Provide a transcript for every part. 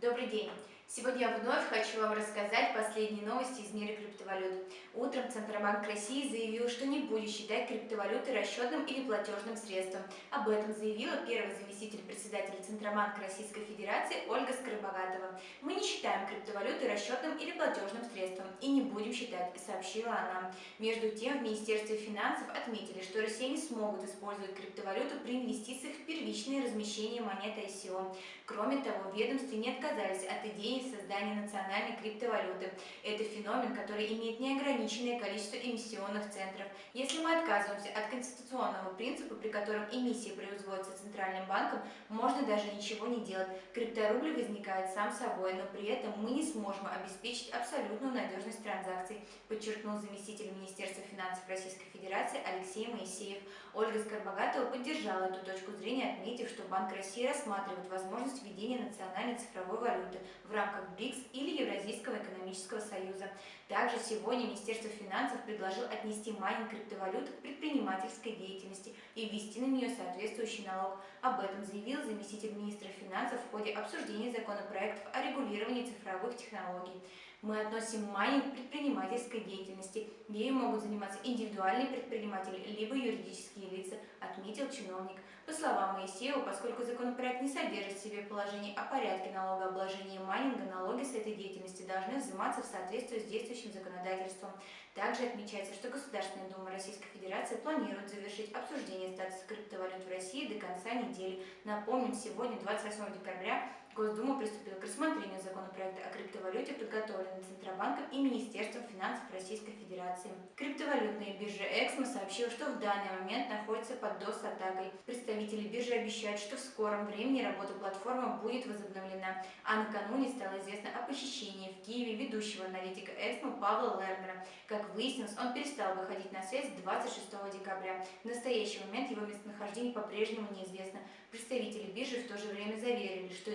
Добрый день! Сегодня я вновь хочу вам рассказать последние новости из мира криптовалют. Утром Центробанк России заявил, что не будет считать криптовалюты расчетным или платежным средством. Об этом заявила первый заместитель председателя Центробанка Российской Федерации Ольга Скоробогатова. Мы не считаем криптовалюты расчетным или платежным средством и не будем считать, сообщила она. Между тем, в Министерстве финансов отметили, что россияне смогут использовать криптовалюту при инвестициях в первичное размещение монет ICO. Кроме того, ведомства не отказались от идеи идеи создания национальной криптовалюты. Это феномен, который имеет неограниченное количество эмиссионных центров. Если мы отказываемся от конституционного принципа, при котором эмиссия производится Центральным банком, можно даже ничего не делать. Крипторубль возникает сам собой, но при этом мы не сможем обеспечить абсолютную надежность транзакций, подчеркнул заместитель Министерства финансов Российской Федерации Алексей Моисеев. Ольга Скорбогатова поддержала эту точку зрения, отметив, что Банк России рассматривает возможность введения национальной цифровой валюты в рамках рамках БРИКС или Евразийского экономического союза. Также сегодня Министерство финансов предложил отнести майнинг криптовалют к предпринимательской деятельности и ввести на нее соответствующий налог. Об этом заявил заместитель министра финансов в ходе обсуждения законопроектов о регулировании цифровых технологий. Мы относим майнинг к предпринимательской деятельности. Ею могут заниматься индивидуальные предприниматели, либо юридические лица, отметил чиновник. По словам Моисеева, поскольку законопроект не содержит в себе положений о порядке налогообложения майнинга, налоги с этой деятельности должны взиматься в соответствии с действующим законодательством. Также отмечается, что Государственная Дума Российской Федерации планирует завершить обсуждение статуса криптовалют в России до конца недели. Напомним, сегодня, 28 декабря, Госдума приступила к рассмотрению законопроекта о криптовалюте, подготовленный Центробанком и Министерством финансов Российской Федерации. Криптовалютная биржа Эксмо сообщила, что в данный момент находится под DOS-атакой. Представители биржи обещают, что в скором времени работа платформы будет возобновлена. А накануне стало известно о похищении в Киеве ведущего аналитика Эксмо Павла Лернера. Как выяснилось, он перестал выходить на связь 26 декабря. В настоящий момент его местонахождение по-прежнему неизвестно. Представители биржи в то же время заверили, что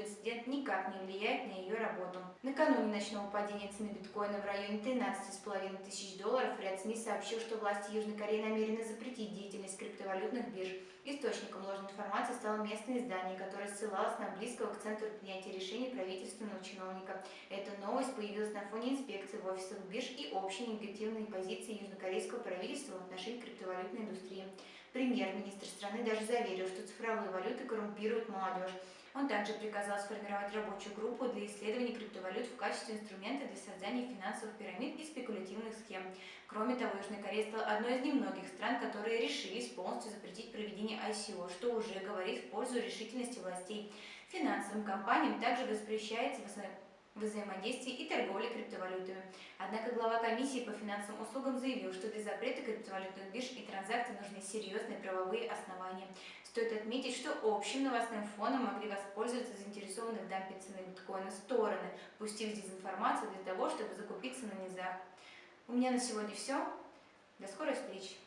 никак не влияет на ее работу. Накануне ночного падения цены биткоина в районе 13,5 тысяч долларов ряд СМИ сообщил, что власти Южной Кореи намерены запретить деятельность криптовалютных бирж. Источником ложной информации стало местное издание, которое ссылалось на близкого к центру принятия решений правительственного чиновника. Эта новость появилась на фоне инспекции в офисах бирж и общей негативной позиции южнокорейского правительства в отношении криптовалютной индустрии. Премьер-министр страны даже заверил, что цифровые валюты коррумпируют молодежь. Он также приказал сформировать рабочую группу для исследования криптовалют в качестве инструмента для создания финансовых пирамид и спекулятивных схем. Кроме того, Южная Корея стала одной из немногих стран, которые решились полностью запретить проведение ICO, что уже говорит в пользу решительности властей. Финансовым компаниям также воспрещается взаимодействии и торговли криптовалютами. Однако глава комиссии по финансовым услугам заявил, что для запрета криптовалютных бирж и транзакций нужны серьезные правовые основания. Стоит отметить, что общим новостным фоном могли воспользоваться заинтересованные в дампе цены биткоина стороны, пустив дезинформацию для того, чтобы закупиться на низах. У меня на сегодня все. До скорой встречи!